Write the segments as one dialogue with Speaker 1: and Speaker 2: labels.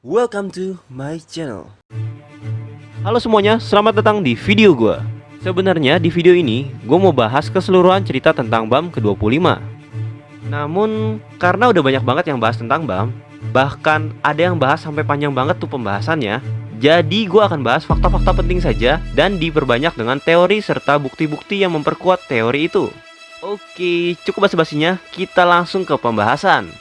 Speaker 1: Welcome to my channel.
Speaker 2: Halo semuanya, selamat datang di video gue. Sebenarnya di video ini, gue mau bahas keseluruhan cerita tentang BAM ke-25. Namun, karena udah banyak banget yang bahas tentang BAM, bahkan ada yang bahas sampai panjang banget tuh pembahasannya, jadi gue akan bahas fakta-fakta penting saja dan diperbanyak dengan teori serta bukti-bukti yang memperkuat teori itu. Oke, cukup basa-basinya, kita langsung ke pembahasan.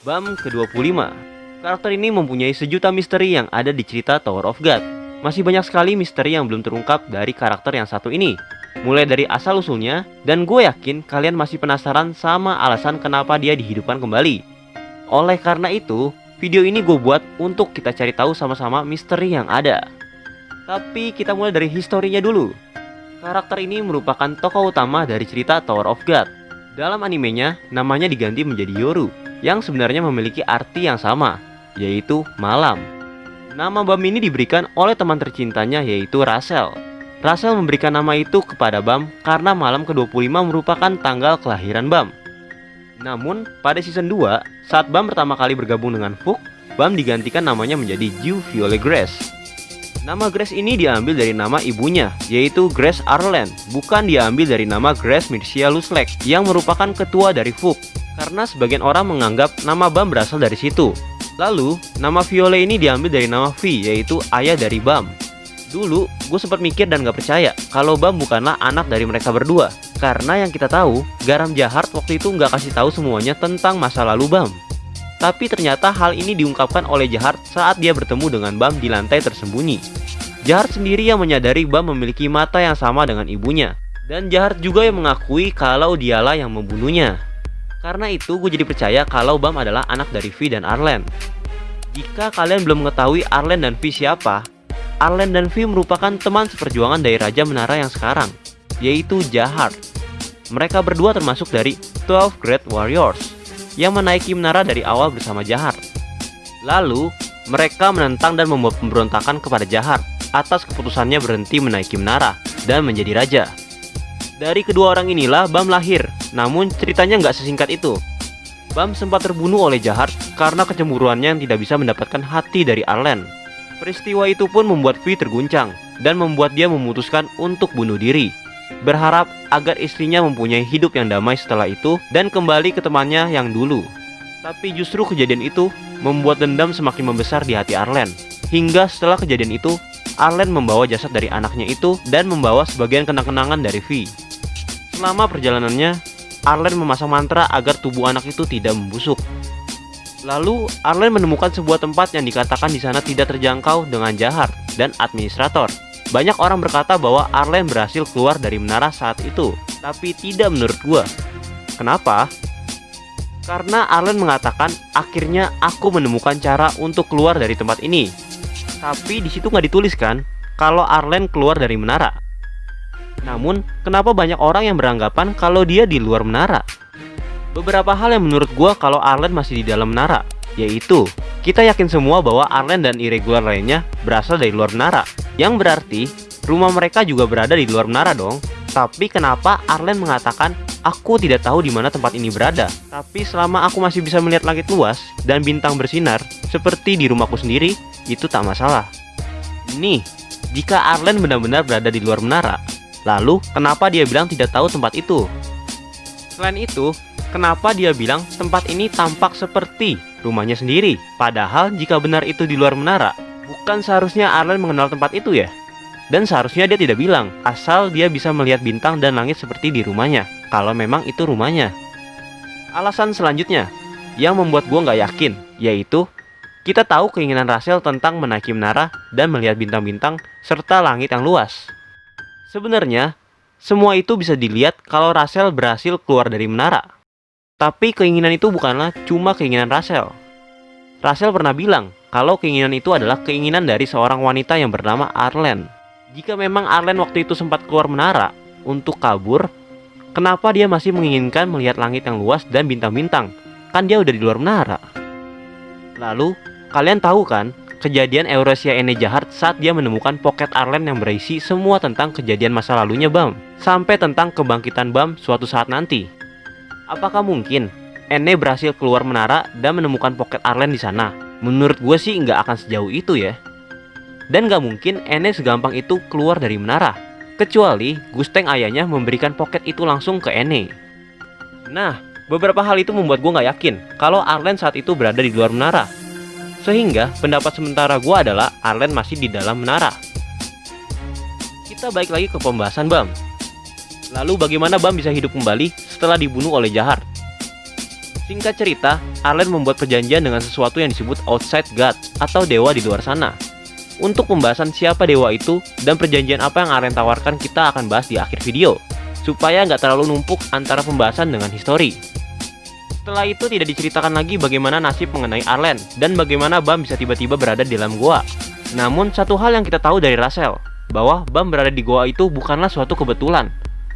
Speaker 2: BAM ke-25 Karakter ini mempunyai sejuta misteri yang ada di cerita Tower of God. Masih banyak sekali misteri yang belum terungkap dari karakter yang satu ini. Mulai dari asal-usulnya, dan gue yakin kalian masih penasaran sama alasan kenapa dia dihidupkan kembali. Oleh karena itu, video ini gue buat untuk kita cari tahu sama-sama misteri yang ada. Tapi kita mulai dari historinya dulu. Karakter ini merupakan tokoh utama dari cerita Tower of God. Dalam animenya, namanya diganti menjadi Yoru yang sebenarnya memiliki arti yang sama, yaitu malam. Nama Bam ini diberikan oleh teman tercintanya yaitu Rachel. Rachel memberikan nama itu kepada Bam karena malam ke-25 merupakan tanggal kelahiran Bam. Namun, pada season 2, saat Bam pertama kali bergabung dengan Fook, Bam digantikan namanya menjadi Ju Violet Grace. Nama Grace ini diambil dari nama ibunya, yaitu Grace Arlen, bukan diambil dari nama Grace Mircia Luslek, yang merupakan ketua dari Fook karena sebagian orang menganggap nama Bam berasal dari situ. Lalu, nama Viole ini diambil dari nama V, yaitu ayah dari Bam. Dulu, gue sempat mikir dan gak percaya kalau Bam bukanlah anak dari mereka berdua. Karena yang kita tahu, Garam Jahat waktu itu nggak kasih tahu semuanya tentang masa lalu Bam. Tapi ternyata hal ini diungkapkan oleh Jahat saat dia bertemu dengan Bam di lantai tersembunyi. Jahat sendiri yang menyadari Bam memiliki mata yang sama dengan ibunya. Dan Jahat juga yang mengakui kalau dialah yang membunuhnya. Karena itu gue jadi percaya kalau Bam adalah anak dari V dan Arlen. Jika kalian belum mengetahui Arlen dan V siapa, Arlen dan V merupakan teman seperjuangan dari Raja Menara yang sekarang, yaitu Jahar. Mereka berdua termasuk dari 12 Great Warriors yang menaiki menara dari awal bersama Jahar. Lalu, mereka menentang dan membuat pemberontakan kepada Jahar atas keputusannya berhenti menaiki menara dan menjadi raja. Dari kedua orang inilah Bam lahir namun ceritanya nggak sesingkat itu. Bam sempat terbunuh oleh Jahat karena kecemburuannya yang tidak bisa mendapatkan hati dari Arlen. Peristiwa itu pun membuat V terguncang dan membuat dia memutuskan untuk bunuh diri. Berharap agar istrinya mempunyai hidup yang damai setelah itu dan kembali ke temannya yang dulu. Tapi justru kejadian itu membuat dendam semakin membesar di hati Arlen. Hingga setelah kejadian itu, Arlen membawa jasad dari anaknya itu dan membawa sebagian kenang-kenangan dari V. Selama perjalanannya, Arlen memasang mantra agar tubuh anak itu tidak membusuk. Lalu, Arlen menemukan sebuah tempat yang dikatakan di sana tidak terjangkau dengan jahat dan administrator. Banyak orang berkata bahwa Arlen berhasil keluar dari menara saat itu, tapi tidak menurut gua. Kenapa? Karena Arlen mengatakan, akhirnya aku menemukan cara untuk keluar dari tempat ini. Tapi di situ nggak dituliskan kalau Arlen keluar dari menara. Namun, kenapa banyak orang yang beranggapan kalau dia di luar menara? Beberapa hal yang menurut gua kalau Arlen masih di dalam menara, yaitu kita yakin semua bahwa Arlen dan irregular lainnya berasal dari luar menara, yang berarti rumah mereka juga berada di luar menara dong. Tapi kenapa Arlen mengatakan aku tidak tahu di mana tempat ini berada? Tapi selama aku masih bisa melihat langit luas dan bintang bersinar seperti di rumahku sendiri, itu tak masalah. Nih, jika Arlen benar-benar berada di luar menara, Lalu, kenapa dia bilang tidak tahu tempat itu? Selain itu, kenapa dia bilang tempat ini tampak seperti rumahnya sendiri? Padahal jika benar itu di luar menara, bukan seharusnya Arlen mengenal tempat itu ya? Dan seharusnya dia tidak bilang, asal dia bisa melihat bintang dan langit seperti di rumahnya, kalau memang itu rumahnya. Alasan selanjutnya, yang membuat gue nggak yakin, yaitu kita tahu keinginan Rachel tentang menaiki menara dan melihat bintang-bintang serta langit yang luas. Sebenarnya, semua itu bisa dilihat kalau Rachel berhasil keluar dari menara. Tapi keinginan itu bukanlah cuma keinginan Rachel. Rachel pernah bilang kalau keinginan itu adalah keinginan dari seorang wanita yang bernama Arlen. Jika memang Arlen waktu itu sempat keluar menara untuk kabur, kenapa dia masih menginginkan melihat langit yang luas dan bintang-bintang? Kan dia udah di luar menara. Lalu, kalian tahu kan kejadian Eurasia Ene jahat saat dia menemukan pocket Arlen yang berisi semua tentang kejadian masa lalunya Bam, sampai tentang kebangkitan Bam suatu saat nanti. Apakah mungkin Ene berhasil keluar menara dan menemukan pocket Arlen di sana? Menurut gue sih nggak akan sejauh itu ya. Dan nggak mungkin Ene segampang itu keluar dari menara. Kecuali Gusteng ayahnya memberikan pocket itu langsung ke Ene. Nah, beberapa hal itu membuat gue nggak yakin kalau Arlen saat itu berada di luar menara. Sehingga pendapat sementara gue adalah Arlen masih di dalam menara. Kita balik lagi ke pembahasan Bam. Lalu bagaimana Bam bisa hidup kembali setelah dibunuh oleh Jahar? Singkat cerita, Arlen membuat perjanjian dengan sesuatu yang disebut Outside God atau dewa di luar sana. Untuk pembahasan siapa dewa itu dan perjanjian apa yang Arlen tawarkan kita akan bahas di akhir video, supaya nggak terlalu numpuk antara pembahasan dengan histori. Setelah itu tidak diceritakan lagi bagaimana nasib mengenai Arlen dan bagaimana Bam bisa tiba-tiba berada di dalam goa. Namun satu hal yang kita tahu dari Russell, bahwa Bam berada di goa itu bukanlah suatu kebetulan,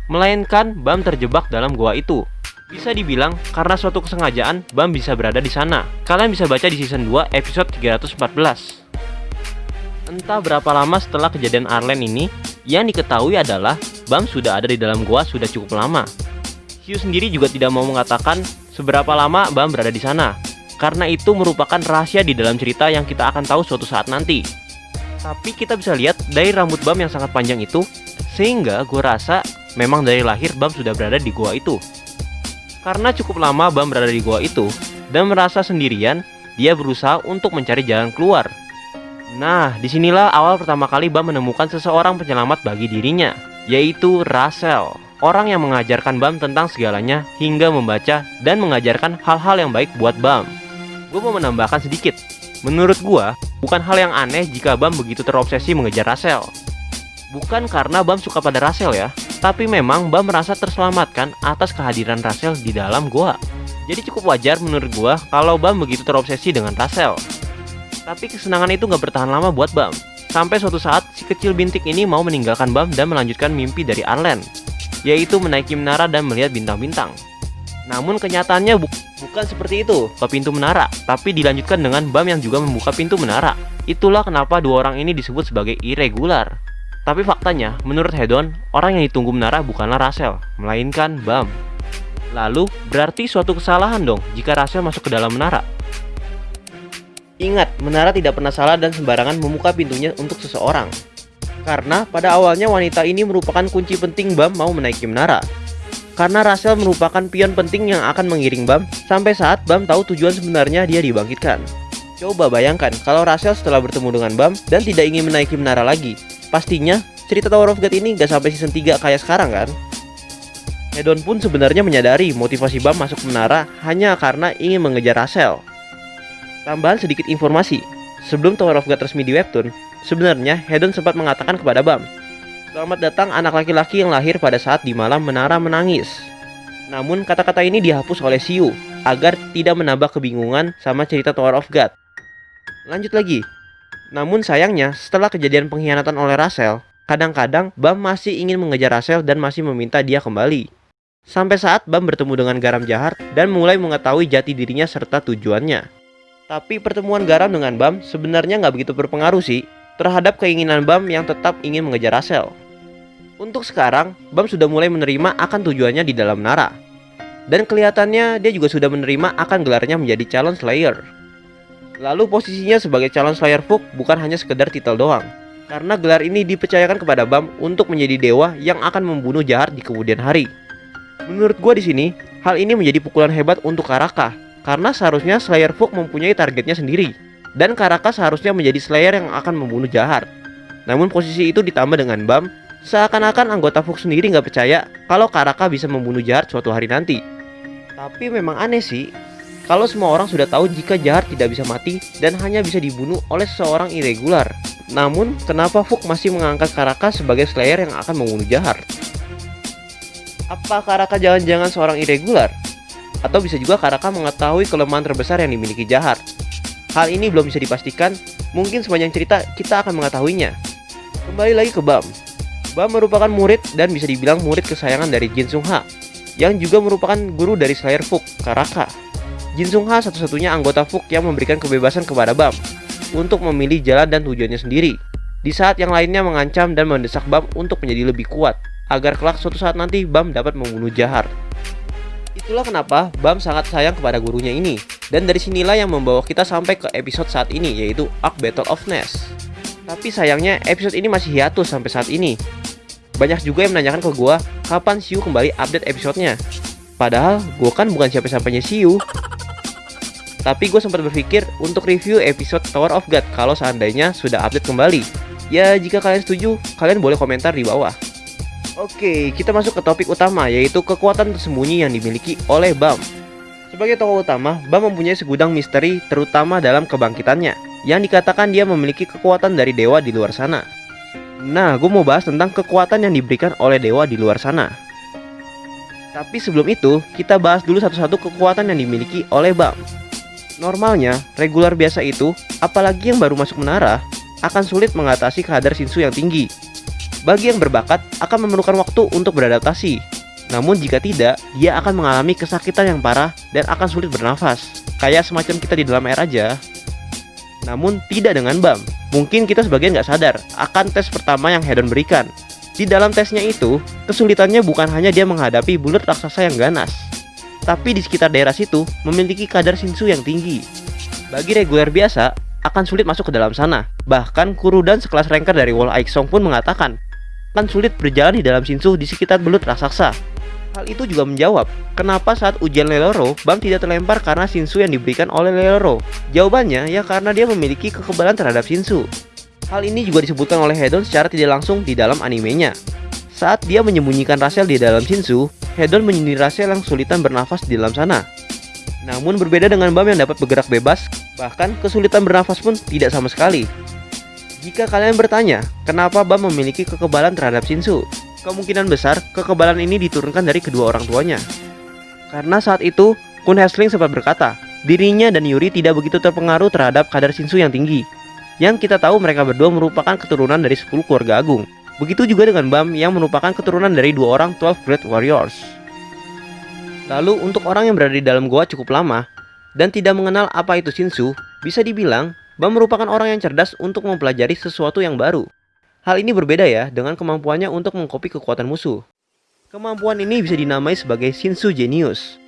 Speaker 2: melainkan Bam terjebak dalam goa itu bisa dibilang karena suatu kesengajaan Bam bisa berada di sana. Kalian bisa baca di season 2 episode 314. Entah berapa lama setelah kejadian Arlen ini, yang diketahui adalah Bam sudah ada di dalam gua sudah cukup lama. Hugh sendiri juga tidak mau mengatakan seberapa lama Bam berada di sana, karena itu merupakan rahasia di dalam cerita yang kita akan tahu suatu saat nanti. Tapi kita bisa lihat dari rambut Bam yang sangat panjang itu, sehingga gue rasa memang dari lahir Bam sudah berada di gua itu. Karena cukup lama Bam berada di gua itu dan merasa sendirian, dia berusaha untuk mencari jalan keluar. Nah, di sinilah awal pertama kali Bam menemukan seseorang penyelamat bagi dirinya, yaitu Russell. Orang yang mengajarkan Bam tentang segalanya hingga membaca dan mengajarkan hal-hal yang baik buat Bam. Gue mau menambahkan sedikit. Menurut gua, bukan hal yang aneh jika Bam begitu terobsesi mengejar Russell. Bukan karena Bam suka pada Russell ya, tapi memang Bam merasa terselamatkan atas kehadiran Russell di dalam gua. Jadi cukup wajar menurut gua kalau Bam begitu terobsesi dengan Russell. Tapi kesenangan itu nggak bertahan lama buat Bam. Sampai suatu saat si kecil bintik ini mau meninggalkan Bam dan melanjutkan mimpi dari Arlen, yaitu menaiki menara dan melihat bintang-bintang. Namun kenyataannya bu bukan seperti itu ke pintu menara, tapi dilanjutkan dengan Bam yang juga membuka pintu menara. Itulah kenapa dua orang ini disebut sebagai irregular. Tapi faktanya, menurut Hedon, orang yang ditunggu menara bukanlah Russell, melainkan Bam. Lalu, berarti suatu kesalahan dong jika Russell masuk ke dalam menara. Ingat, menara tidak pernah salah dan sembarangan membuka pintunya untuk seseorang. Karena pada awalnya wanita ini merupakan kunci penting Bam mau menaiki menara. Karena Russell merupakan pion penting yang akan mengiring Bam sampai saat Bam tahu tujuan sebenarnya dia dibangkitkan. Coba bayangkan kalau Russell setelah bertemu dengan Bam dan tidak ingin menaiki menara lagi, Pastinya, cerita Tower of God ini gak sampai season 3 kayak sekarang kan? Hedon pun sebenarnya menyadari motivasi Bam masuk menara hanya karena ingin mengejar Russell. Tambahan sedikit informasi, sebelum Tower of God resmi di webtoon, sebenarnya Hedon sempat mengatakan kepada Bam, Selamat datang anak laki-laki yang lahir pada saat di malam menara menangis. Namun kata-kata ini dihapus oleh Siu agar tidak menambah kebingungan sama cerita Tower of God. Lanjut lagi, namun sayangnya, setelah kejadian pengkhianatan oleh Russell, kadang-kadang Bam masih ingin mengejar Russell dan masih meminta dia kembali. Sampai saat Bam bertemu dengan Garam Jahat dan mulai mengetahui jati dirinya serta tujuannya. Tapi pertemuan Garam dengan Bam sebenarnya nggak begitu berpengaruh sih terhadap keinginan Bam yang tetap ingin mengejar Russell. Untuk sekarang, Bam sudah mulai menerima akan tujuannya di dalam Nara. Dan kelihatannya dia juga sudah menerima akan gelarnya menjadi calon Slayer. Lalu posisinya sebagai calon Slayer Folk bukan hanya sekedar titel doang. Karena gelar ini dipercayakan kepada Bam untuk menjadi dewa yang akan membunuh jahat di kemudian hari. Menurut gua di sini, hal ini menjadi pukulan hebat untuk Karaka karena seharusnya Slayer Folk mempunyai targetnya sendiri dan Karaka seharusnya menjadi Slayer yang akan membunuh jahat. Namun posisi itu ditambah dengan Bam, seakan-akan anggota Folk sendiri nggak percaya kalau Karaka bisa membunuh jahat suatu hari nanti. Tapi memang aneh sih, kalau semua orang sudah tahu jika jahat tidak bisa mati dan hanya bisa dibunuh oleh seseorang irregular. Namun, kenapa Fuk masih mengangkat Karaka sebagai Slayer yang akan membunuh jahat? Apa Karaka jangan-jangan seorang irregular? Atau bisa juga Karaka mengetahui kelemahan terbesar yang dimiliki jahat? Hal ini belum bisa dipastikan, mungkin sepanjang cerita kita akan mengetahuinya. Kembali lagi ke Bam. Bam merupakan murid dan bisa dibilang murid kesayangan dari Jin Sung Ha, yang juga merupakan guru dari Slayer Fuk, Karaka. Jin Sung Ha satu-satunya anggota Fuk yang memberikan kebebasan kepada Bam untuk memilih jalan dan tujuannya sendiri. Di saat yang lainnya mengancam dan mendesak Bam untuk menjadi lebih kuat, agar kelak suatu saat nanti Bam dapat membunuh Jahar. Itulah kenapa Bam sangat sayang kepada gurunya ini. Dan dari sinilah yang membawa kita sampai ke episode saat ini, yaitu Arc Battle of Ness. Tapi sayangnya episode ini masih hiatus sampai saat ini. Banyak juga yang menanyakan ke gua, kapan Siu kembali update episodenya. Padahal gue kan bukan siapa-siapanya Siu. Tapi gue sempat berpikir untuk review episode Tower of God kalau seandainya sudah update kembali. Ya jika kalian setuju, kalian boleh komentar di bawah. Oke, kita masuk ke topik utama yaitu kekuatan tersembunyi yang dimiliki oleh Bam. Sebagai tokoh utama, Bam mempunyai segudang misteri terutama dalam kebangkitannya, yang dikatakan dia memiliki kekuatan dari dewa di luar sana. Nah, gue mau bahas tentang kekuatan yang diberikan oleh dewa di luar sana. Tapi sebelum itu, kita bahas dulu satu-satu kekuatan yang dimiliki oleh Bam. Normalnya, regular biasa itu, apalagi yang baru masuk menara, akan sulit mengatasi kadar sinsu yang tinggi, bagi yang berbakat akan memerlukan waktu untuk beradaptasi. Namun jika tidak, dia akan mengalami kesakitan yang parah dan akan sulit bernafas. Kayak semacam kita di dalam air aja. Namun tidak dengan BAM. Mungkin kita sebagian nggak sadar akan tes pertama yang Hedon berikan. Di dalam tesnya itu, kesulitannya bukan hanya dia menghadapi bulat raksasa yang ganas, tapi di sekitar daerah situ memiliki kadar sinsu yang tinggi. Bagi reguler biasa, akan sulit masuk ke dalam sana. Bahkan Kurudan sekelas ranker dari Wall Aixong pun mengatakan akan sulit berjalan di dalam Shinsu di sekitar belut raksasa. Hal itu juga menjawab, kenapa saat ujian Leloro, Bam tidak terlempar karena Shinsu yang diberikan oleh Leloro. Jawabannya ya karena dia memiliki kekebalan terhadap Shinsu. Hal ini juga disebutkan oleh Hedon secara tidak langsung di dalam animenya. Saat dia menyembunyikan Rasel di dalam Shinsu, Hedon menyindir Rasel yang kesulitan bernafas di dalam sana. Namun berbeda dengan Bam yang dapat bergerak bebas, bahkan kesulitan bernafas pun tidak sama sekali. Jika kalian bertanya, kenapa Bam memiliki kekebalan terhadap Shinsu? Kemungkinan besar kekebalan ini diturunkan dari kedua orang tuanya. Karena saat itu, Kun Hesling sempat berkata, dirinya dan Yuri tidak begitu terpengaruh terhadap kadar Shinsu yang tinggi. Yang kita tahu mereka berdua merupakan keturunan dari 10 keluarga agung. Begitu juga dengan Bam yang merupakan keturunan dari dua orang 12 Great Warriors. Lalu untuk orang yang berada di dalam goa cukup lama dan tidak mengenal apa itu Shinsu, bisa dibilang Bam merupakan orang yang cerdas untuk mempelajari sesuatu yang baru. Hal ini berbeda ya dengan kemampuannya untuk mengkopi kekuatan musuh. Kemampuan ini bisa dinamai sebagai Shinsu Genius.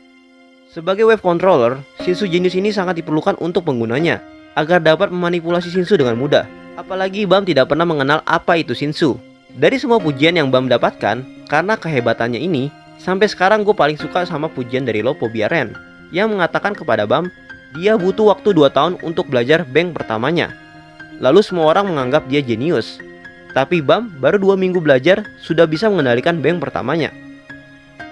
Speaker 2: Sebagai wave controller, Shinsu Genius ini sangat diperlukan untuk penggunanya agar dapat memanipulasi Shinsu dengan mudah. Apalagi Bam tidak pernah mengenal apa itu Shinsu. Dari semua pujian yang Bam dapatkan, karena kehebatannya ini, sampai sekarang gue paling suka sama pujian dari Lopo Biaren yang mengatakan kepada Bam dia butuh waktu 2 tahun untuk belajar bank pertamanya. Lalu semua orang menganggap dia jenius. Tapi Bam baru 2 minggu belajar sudah bisa mengendalikan bank pertamanya.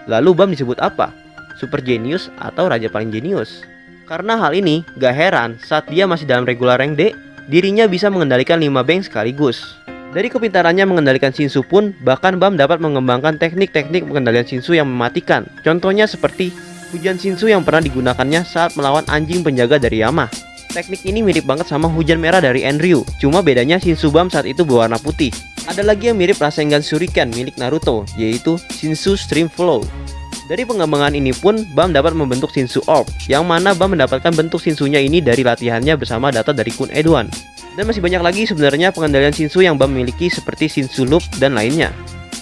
Speaker 2: Lalu Bam disebut apa? Super jenius atau raja paling jenius? Karena hal ini, gak heran saat dia masih dalam regular rank D, dirinya bisa mengendalikan 5 bank sekaligus. Dari kepintarannya mengendalikan Shinsu pun, bahkan Bam dapat mengembangkan teknik-teknik pengendalian Shinsu yang mematikan. Contohnya seperti hujan Shinsu yang pernah digunakannya saat melawan anjing penjaga dari Yama. Teknik ini mirip banget sama hujan merah dari Enryu, cuma bedanya Shinsu Bam saat itu berwarna putih. Ada lagi yang mirip Rasengan Shuriken milik Naruto, yaitu Shinsu Stream Flow. Dari pengembangan ini pun, Bam dapat membentuk Shinsu Orb, yang mana Bam mendapatkan bentuk Shinsunya ini dari latihannya bersama data dari Kun Edwan. Dan masih banyak lagi sebenarnya pengendalian Shinsu yang Bam miliki seperti Shinsu Loop dan lainnya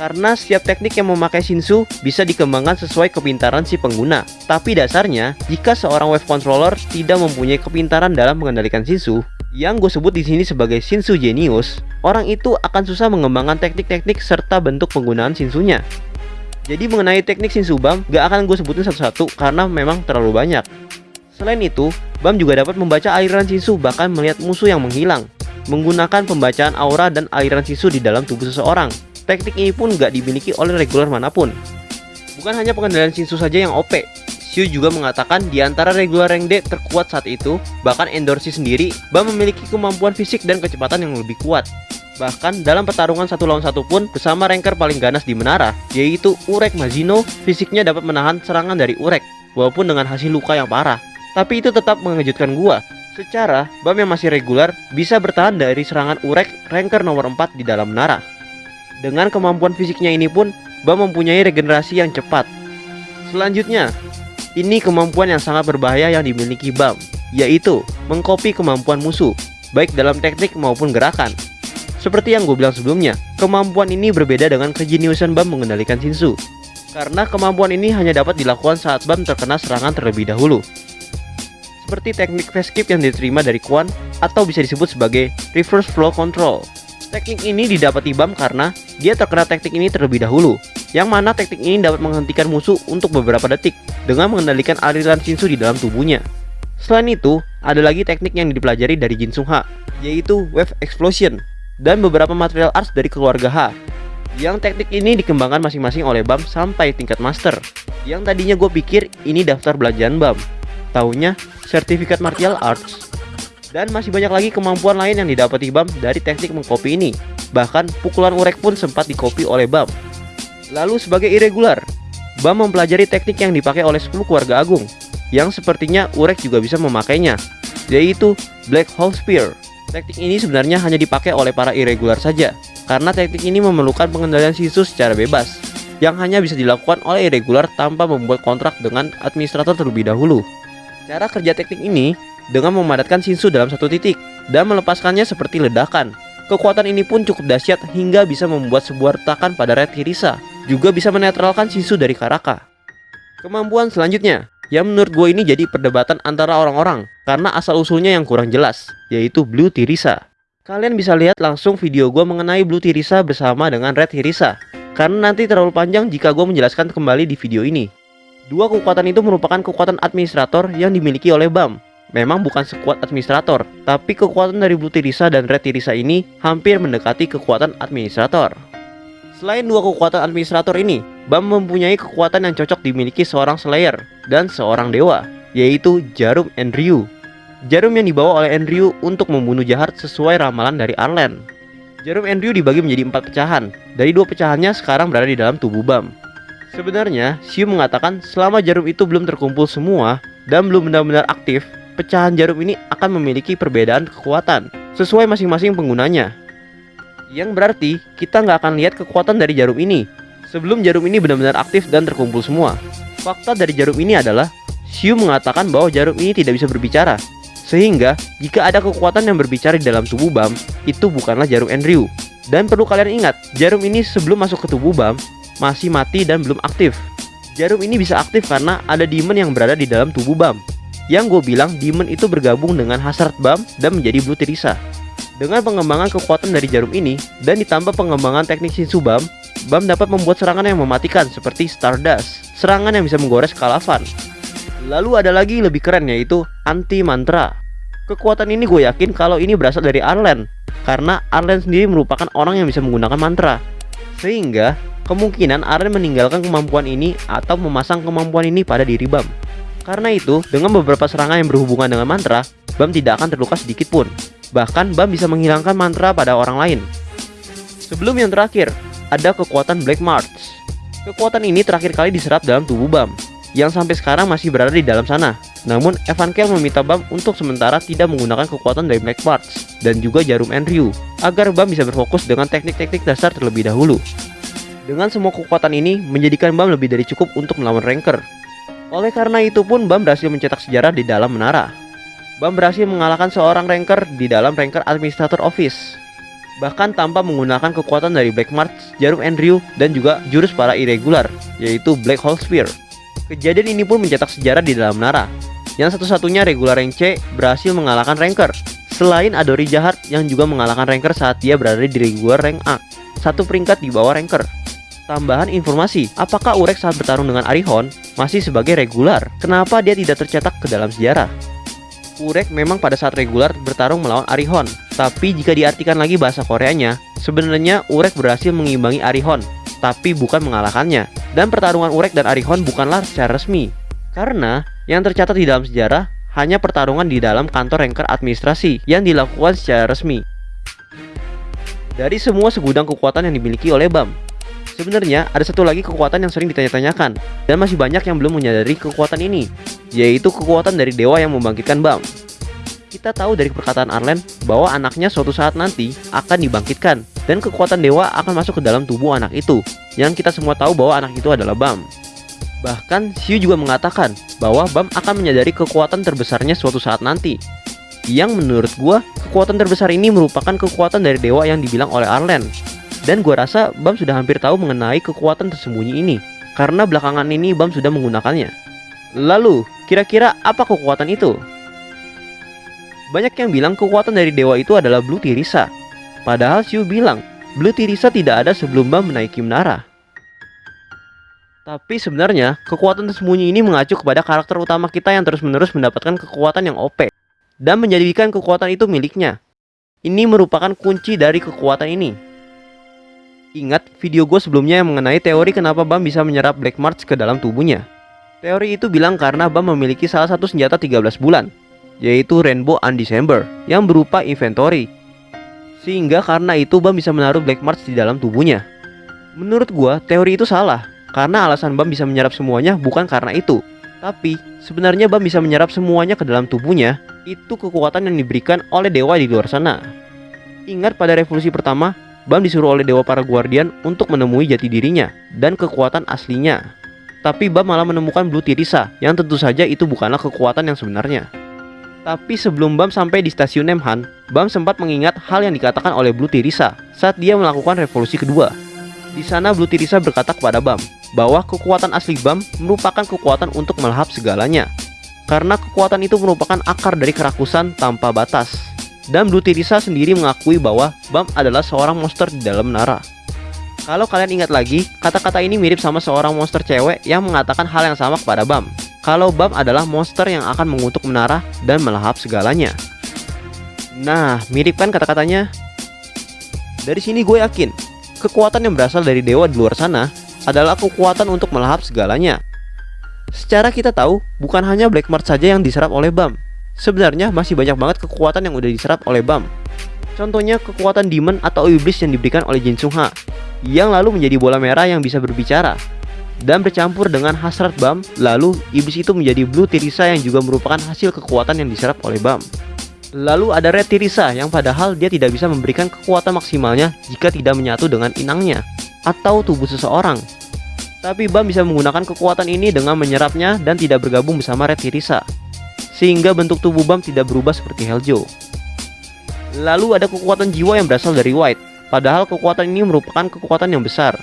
Speaker 2: karena setiap teknik yang memakai Shinsu bisa dikembangkan sesuai kepintaran si pengguna. Tapi dasarnya, jika seorang wave controller tidak mempunyai kepintaran dalam mengendalikan Shinsu, yang gue sebut di sini sebagai Shinsu Genius, orang itu akan susah mengembangkan teknik-teknik serta bentuk penggunaan Shinsunya. Jadi mengenai teknik Shinsu Bam, gak akan gue sebutin satu-satu karena memang terlalu banyak. Selain itu, Bam juga dapat membaca aliran Shinsu bahkan melihat musuh yang menghilang, menggunakan pembacaan aura dan aliran Shinsu di dalam tubuh seseorang. Teknik ini pun nggak dimiliki oleh regular mana pun. Bukan hanya pengendalian Shinsu saja yang OP, Shu juga mengatakan di antara regular rank D terkuat saat itu, bahkan Endorsi sendiri, Bam memiliki kemampuan fisik dan kecepatan yang lebih kuat. Bahkan dalam pertarungan satu lawan satu pun bersama ranker paling ganas di menara, yaitu Urek Mazino, fisiknya dapat menahan serangan dari Urek, walaupun dengan hasil luka yang parah. Tapi itu tetap mengejutkan gua. Secara, Bam yang masih regular bisa bertahan dari serangan Urek ranker nomor 4 di dalam menara. Dengan kemampuan fisiknya ini pun, Bam mempunyai regenerasi yang cepat. Selanjutnya, ini kemampuan yang sangat berbahaya yang dimiliki Bam, yaitu mengkopi kemampuan musuh, baik dalam teknik maupun gerakan. Seperti yang gue bilang sebelumnya, kemampuan ini berbeda dengan kejeniusan Bam mengendalikan Shinsu. Karena kemampuan ini hanya dapat dilakukan saat Bam terkena serangan terlebih dahulu. Seperti teknik fast skip yang diterima dari Quan atau bisa disebut sebagai reverse flow control. Teknik ini didapati Bam karena dia terkena teknik ini terlebih dahulu, yang mana teknik ini dapat menghentikan musuh untuk beberapa detik dengan mengendalikan aliran Shinsu di dalam tubuhnya. Selain itu, ada lagi teknik yang dipelajari dari Jin Sung Ha, yaitu Wave Explosion, dan beberapa material arts dari keluarga Ha, yang teknik ini dikembangkan masing-masing oleh BAM sampai tingkat master. Yang tadinya gue pikir ini daftar belanjaan BAM. Taunya sertifikat martial arts. Dan masih banyak lagi kemampuan lain yang didapati BAM dari teknik mengcopy ini. Bahkan pukulan urek pun sempat dikopi oleh BAM. Lalu sebagai irregular, BAM mempelajari teknik yang dipakai oleh 10 keluarga agung, yang sepertinya urek juga bisa memakainya, yaitu Black Hole Spear. Teknik ini sebenarnya hanya dipakai oleh para irregular saja, karena teknik ini memerlukan pengendalian sisu secara bebas, yang hanya bisa dilakukan oleh irregular tanpa membuat kontrak dengan administrator terlebih dahulu. Cara kerja teknik ini dengan memadatkan Shinsu dalam satu titik dan melepaskannya seperti ledakan. Kekuatan ini pun cukup dahsyat hingga bisa membuat sebuah retakan pada Red Hirisa, juga bisa menetralkan Shinsu dari Karaka. Kemampuan selanjutnya, yang menurut gue ini jadi perdebatan antara orang-orang karena asal-usulnya yang kurang jelas, yaitu Blue Tirisa. Kalian bisa lihat langsung video gue mengenai Blue Tirisa bersama dengan Red Tirisa, karena nanti terlalu panjang jika gue menjelaskan kembali di video ini. Dua kekuatan itu merupakan kekuatan administrator yang dimiliki oleh BAM. Memang bukan sekuat administrator, tapi kekuatan dari Blue Tirisa dan Red Tirisa ini hampir mendekati kekuatan administrator. Selain dua kekuatan administrator ini, Bam mempunyai kekuatan yang cocok dimiliki seorang Slayer dan seorang dewa, yaitu Jarum Enryu. Jarum yang dibawa oleh Enryu untuk membunuh jahat sesuai ramalan dari Arlen. Jarum Enryu dibagi menjadi empat pecahan. Dari dua pecahannya sekarang berada di dalam tubuh Bam. Sebenarnya, Xiu mengatakan selama jarum itu belum terkumpul semua dan belum benar-benar aktif, pecahan jarum ini akan memiliki perbedaan kekuatan sesuai masing-masing penggunanya. Yang berarti kita nggak akan lihat kekuatan dari jarum ini sebelum jarum ini benar-benar aktif dan terkumpul semua. Fakta dari jarum ini adalah Xiu mengatakan bahwa jarum ini tidak bisa berbicara. Sehingga jika ada kekuatan yang berbicara di dalam tubuh Bam, itu bukanlah jarum Enryu. Dan perlu kalian ingat, jarum ini sebelum masuk ke tubuh Bam masih mati dan belum aktif. Jarum ini bisa aktif karena ada demon yang berada di dalam tubuh Bam. Yang gue bilang demon itu bergabung dengan Hazard Bam dan menjadi Blue Tirisa. Dengan pengembangan kekuatan dari jarum ini dan ditambah pengembangan teknik Shinsu Bam, Bam dapat membuat serangan yang mematikan seperti Stardust, serangan yang bisa menggores Kalavan. Lalu ada lagi lebih keren yaitu Anti Mantra. Kekuatan ini gue yakin kalau ini berasal dari Arlen, karena Arlen sendiri merupakan orang yang bisa menggunakan mantra. Sehingga kemungkinan Arlen meninggalkan kemampuan ini atau memasang kemampuan ini pada diri Bam. Karena itu, dengan beberapa serangan yang berhubungan dengan mantra, Bam tidak akan terluka sedikit pun. Bahkan Bam bisa menghilangkan mantra pada orang lain. Sebelum yang terakhir, ada kekuatan Black March. Kekuatan ini terakhir kali diserap dalam tubuh Bam, yang sampai sekarang masih berada di dalam sana. Namun, Evan Kel meminta Bam untuk sementara tidak menggunakan kekuatan dari Black March dan juga jarum Enryu, agar Bam bisa berfokus dengan teknik-teknik dasar terlebih dahulu. Dengan semua kekuatan ini, menjadikan Bam lebih dari cukup untuk melawan Ranker. Oleh karena itu pun Bam berhasil mencetak sejarah di dalam menara. Bam berhasil mengalahkan seorang ranker di dalam ranker Administrator Office. Bahkan tanpa menggunakan kekuatan dari Black March, Jarum Andrew, dan juga jurus para irregular, yaitu Black Hole Spear. Kejadian ini pun mencetak sejarah di dalam menara, yang satu-satunya regular rank C berhasil mengalahkan ranker. Selain Adori Jahat yang juga mengalahkan ranker saat dia berada di regular rank A, satu peringkat di bawah ranker. Tambahan informasi, apakah Urek saat bertarung dengan Arihon masih sebagai regular? Kenapa dia tidak tercetak ke dalam sejarah? Urek memang pada saat regular bertarung melawan Arihon. Tapi jika diartikan lagi bahasa Koreanya, sebenarnya Urek berhasil mengimbangi Arihon, tapi bukan mengalahkannya. Dan pertarungan Urek dan Arihon bukanlah secara resmi. Karena yang tercatat di dalam sejarah hanya pertarungan di dalam kantor ranker administrasi yang dilakukan secara resmi. Dari semua segudang kekuatan yang dimiliki oleh BAM, Sebenarnya ada satu lagi kekuatan yang sering ditanya-tanyakan dan masih banyak yang belum menyadari kekuatan ini, yaitu kekuatan dari dewa yang membangkitkan Bam. Kita tahu dari perkataan Arlen bahwa anaknya suatu saat nanti akan dibangkitkan dan kekuatan dewa akan masuk ke dalam tubuh anak itu, yang kita semua tahu bahwa anak itu adalah Bam. Bahkan Xiu juga mengatakan bahwa Bam akan menyadari kekuatan terbesarnya suatu saat nanti. Yang menurut gua, kekuatan terbesar ini merupakan kekuatan dari dewa yang dibilang oleh Arlen, dan gue rasa Bam sudah hampir tahu mengenai kekuatan tersembunyi ini. karena belakangan ini Bam sudah menggunakannya. Lalu, kira-kira apa kekuatan itu? Banyak yang bilang kekuatan dari dewa itu adalah Blue Tirisa. Padahal Xiu bilang, Blue Tirisa tidak ada sebelum Bam menaiki menara. Tapi sebenarnya, kekuatan tersembunyi ini mengacu kepada karakter utama kita yang terus-menerus mendapatkan kekuatan yang OP dan menjadikan kekuatan itu miliknya. Ini merupakan kunci dari kekuatan ini. Ingat video gue sebelumnya yang mengenai teori kenapa Bam bisa menyerap Black March ke dalam tubuhnya. Teori itu bilang karena Bam memiliki salah satu senjata 13 bulan, yaitu Rainbow Undecember, yang berupa inventory. Sehingga karena itu Bam bisa menaruh Black March di dalam tubuhnya. Menurut gua, teori itu salah, karena alasan Bam bisa menyerap semuanya bukan karena itu. Tapi, sebenarnya Bam bisa menyerap semuanya ke dalam tubuhnya, itu kekuatan yang diberikan oleh dewa di luar sana. Ingat pada revolusi pertama, Bam disuruh oleh dewa para guardian untuk menemui jati dirinya dan kekuatan aslinya. Tapi Bam malah menemukan Blue Tirisa, yang tentu saja itu bukanlah kekuatan yang sebenarnya. Tapi sebelum Bam sampai di stasiun Nemhan, Bam sempat mengingat hal yang dikatakan oleh Blue Tirisa saat dia melakukan revolusi kedua. Di sana Blue Tirisa berkata kepada Bam bahwa kekuatan asli Bam merupakan kekuatan untuk melahap segalanya. Karena kekuatan itu merupakan akar dari kerakusan tanpa batas. Dan Blue Tirisa sendiri mengakui bahwa Bam adalah seorang monster di dalam menara. Kalau kalian ingat lagi, kata-kata ini mirip sama seorang monster cewek yang mengatakan hal yang sama kepada Bam. Kalau Bam adalah monster yang akan mengutuk menara dan melahap segalanya. Nah, mirip kan kata-katanya? Dari sini gue yakin, kekuatan yang berasal dari dewa di luar sana adalah kekuatan untuk melahap segalanya. Secara kita tahu, bukan hanya Black Mart saja yang diserap oleh Bam. Sebenarnya masih banyak banget kekuatan yang udah diserap oleh Bam. Contohnya kekuatan demon atau iblis yang diberikan oleh Jin Sung Ha yang lalu menjadi bola merah yang bisa berbicara dan bercampur dengan hasrat Bam, lalu iblis itu menjadi Blue Tirisa yang juga merupakan hasil kekuatan yang diserap oleh Bam. Lalu ada Red Tirisa yang padahal dia tidak bisa memberikan kekuatan maksimalnya jika tidak menyatu dengan inangnya atau tubuh seseorang. Tapi Bam bisa menggunakan kekuatan ini dengan menyerapnya dan tidak bergabung bersama Red Tirisa. Sehingga bentuk tubuh Bam tidak berubah seperti Heljo. Lalu ada kekuatan jiwa yang berasal dari White Padahal kekuatan ini merupakan kekuatan yang besar.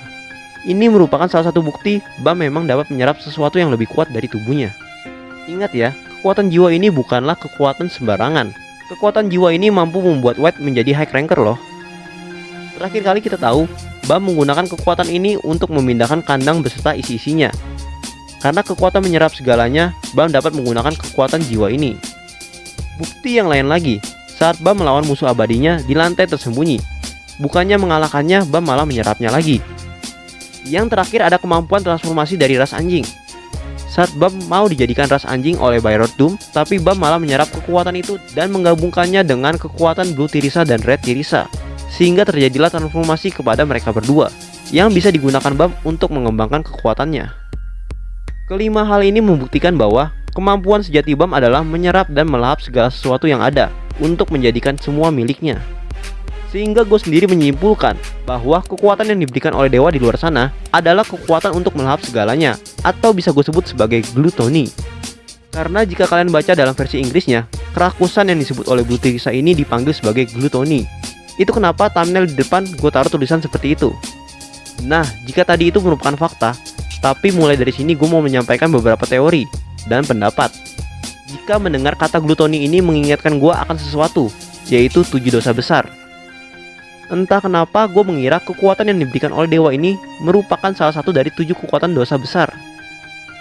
Speaker 2: Ini merupakan salah satu bukti Bam memang dapat menyerap sesuatu yang lebih kuat dari tubuhnya. Ingat ya, kekuatan jiwa ini bukanlah kekuatan sembarangan. Kekuatan jiwa ini mampu membuat White menjadi high ranker loh. Terakhir kali kita tahu, Bam menggunakan kekuatan ini untuk memindahkan kandang beserta isi-isinya. Karena kekuatan menyerap segalanya, Bam dapat menggunakan kekuatan jiwa ini. Bukti yang lain lagi, saat Bam melawan musuh abadinya di lantai tersembunyi, Bukannya mengalahkannya, Bam malah menyerapnya lagi. Yang terakhir ada kemampuan transformasi dari ras anjing. Saat Bam mau dijadikan ras anjing oleh Byrod Doom, tapi Bam malah menyerap kekuatan itu dan menggabungkannya dengan kekuatan Blue Tirisa dan Red Tirisa. Sehingga terjadilah transformasi kepada mereka berdua, yang bisa digunakan Bam untuk mengembangkan kekuatannya. Kelima hal ini membuktikan bahwa kemampuan sejati Bam adalah menyerap dan melahap segala sesuatu yang ada untuk menjadikan semua miliknya. Sehingga gue sendiri menyimpulkan bahwa kekuatan yang diberikan oleh dewa di luar sana adalah kekuatan untuk melahap segalanya atau bisa gue sebut sebagai glutoni. Karena jika kalian baca dalam versi Inggrisnya, kerakusan yang disebut oleh Blutirisa ini dipanggil sebagai glutoni. Itu kenapa thumbnail di depan gue taruh tulisan seperti itu. Nah, jika tadi itu merupakan fakta, tapi mulai dari sini gue mau menyampaikan beberapa teori dan pendapat. Jika mendengar kata glutoni ini mengingatkan gue akan sesuatu, yaitu tujuh dosa besar Entah kenapa gue mengira kekuatan yang diberikan oleh dewa ini merupakan salah satu dari tujuh kekuatan dosa besar.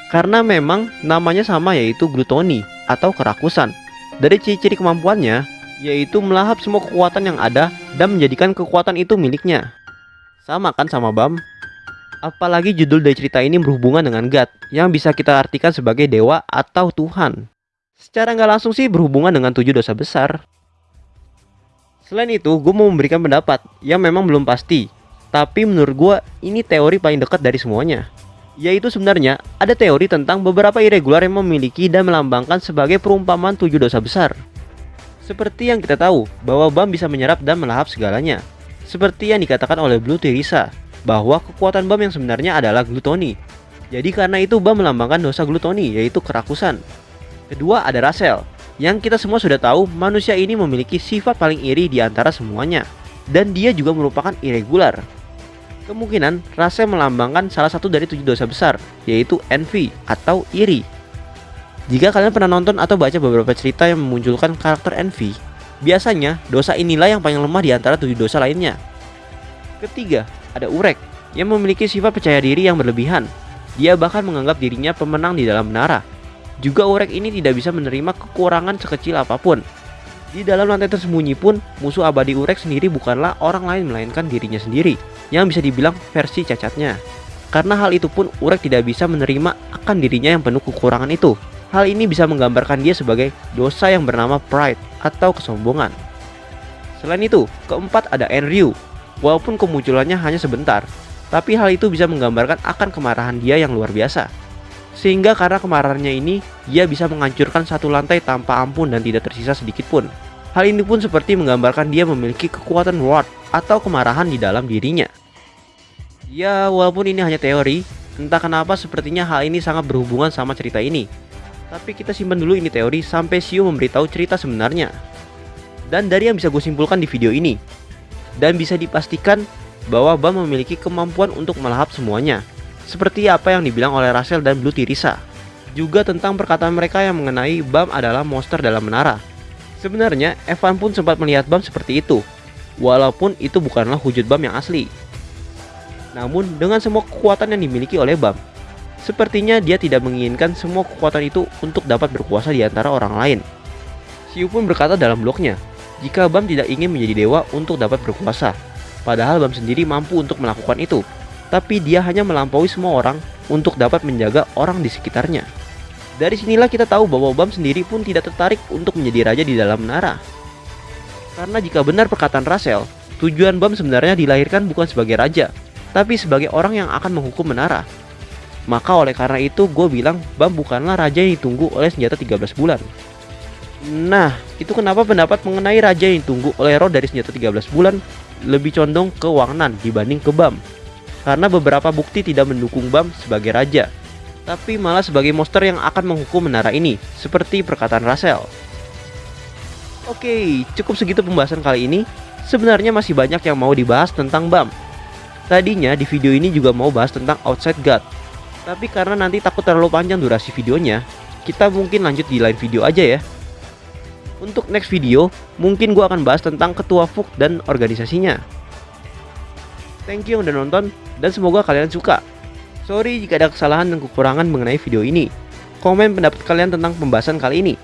Speaker 2: Karena memang namanya sama yaitu glutoni atau kerakusan. Dari ciri-ciri kemampuannya, yaitu melahap semua kekuatan yang ada dan menjadikan kekuatan itu miliknya. Sama kan sama Bam? Apalagi judul dari cerita ini berhubungan dengan God, yang bisa kita artikan sebagai dewa atau Tuhan. Secara nggak langsung sih berhubungan dengan tujuh dosa besar. Selain itu, gue mau memberikan pendapat yang memang belum pasti. Tapi menurut gue, ini teori paling dekat dari semuanya. Yaitu sebenarnya, ada teori tentang beberapa irregular yang memiliki dan melambangkan sebagai perumpamaan tujuh dosa besar. Seperti yang kita tahu, bahwa Bam bisa menyerap dan melahap segalanya. Seperti yang dikatakan oleh Blue Tirisa, bahwa kekuatan Bam yang sebenarnya adalah glutoni. Jadi karena itu Bam melambangkan dosa glutoni, yaitu kerakusan. Kedua ada Rasel, yang kita semua sudah tahu, manusia ini memiliki sifat paling iri di antara semuanya. Dan dia juga merupakan irregular. Kemungkinan Rase melambangkan salah satu dari tujuh dosa besar, yaitu envy atau iri. Jika kalian pernah nonton atau baca beberapa cerita yang memunculkan karakter envy, biasanya dosa inilah yang paling lemah di antara tujuh dosa lainnya. Ketiga, ada Urek, yang memiliki sifat percaya diri yang berlebihan. Dia bahkan menganggap dirinya pemenang di dalam menara. Juga Urek ini tidak bisa menerima kekurangan sekecil apa pun. Di dalam lantai tersembunyi pun, musuh abadi Urek sendiri bukanlah orang lain melainkan dirinya sendiri, yang bisa dibilang versi cacatnya. Karena hal itu pun Urek tidak bisa menerima akan dirinya yang penuh kekurangan itu. Hal ini bisa menggambarkan dia sebagai dosa yang bernama pride atau kesombongan. Selain itu, keempat ada Enryu. Walaupun kemunculannya hanya sebentar, tapi hal itu bisa menggambarkan akan kemarahan dia yang luar biasa. Sehingga karena kemarahannya ini, dia bisa menghancurkan satu lantai tanpa ampun dan tidak tersisa sedikit pun. Hal ini pun seperti menggambarkan dia memiliki kekuatan ward atau kemarahan di dalam dirinya. Ya, walaupun ini hanya teori, entah kenapa sepertinya hal ini sangat berhubungan sama cerita ini. Tapi kita simpan dulu ini teori sampai Shio memberitahu cerita sebenarnya. Dan dari yang bisa gue simpulkan di video ini, dan bisa dipastikan bahwa Bam memiliki kemampuan untuk melahap semuanya. Seperti apa yang dibilang oleh Russell dan Blue Tirisa. Juga tentang perkataan mereka yang mengenai Bam adalah monster dalam menara. Sebenarnya, Evan pun sempat melihat Bam seperti itu, walaupun itu bukanlah wujud Bam yang asli. Namun, dengan semua kekuatan yang dimiliki oleh Bam, Sepertinya dia tidak menginginkan semua kekuatan itu untuk dapat berkuasa di antara orang lain. Siu pun berkata dalam blognya, jika Bam tidak ingin menjadi dewa untuk dapat berkuasa, padahal Bam sendiri mampu untuk melakukan itu, tapi dia hanya melampaui semua orang untuk dapat menjaga orang di sekitarnya. Dari sinilah kita tahu bahwa Bam sendiri pun tidak tertarik untuk menjadi raja di dalam menara. Karena jika benar perkataan Russell, tujuan Bam sebenarnya dilahirkan bukan sebagai raja, tapi sebagai orang yang akan menghukum menara. Maka oleh karena itu gue bilang Bam bukanlah raja yang ditunggu oleh senjata 13 bulan. Nah, itu kenapa pendapat mengenai raja yang ditunggu oleh Ro dari senjata 13 bulan lebih condong ke Wang Nan dibanding ke Bam. Karena beberapa bukti tidak mendukung Bam sebagai raja, tapi malah sebagai monster yang akan menghukum menara ini, seperti perkataan Russell. Oke, cukup segitu pembahasan kali ini. Sebenarnya masih banyak yang mau dibahas tentang BAM. Tadinya di video ini juga mau bahas tentang Outside God, tapi karena nanti takut terlalu panjang durasi videonya, kita mungkin lanjut di lain video aja ya. Untuk next video, mungkin gue akan bahas tentang ketua FUK dan organisasinya. Thank you yang udah nonton, dan semoga kalian suka. Sorry jika ada kesalahan dan kekurangan mengenai video ini. Komen pendapat kalian tentang pembahasan kali ini.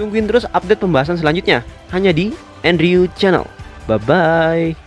Speaker 2: Tungguin terus update pembahasan selanjutnya, hanya di Andrew Channel. Bye-bye.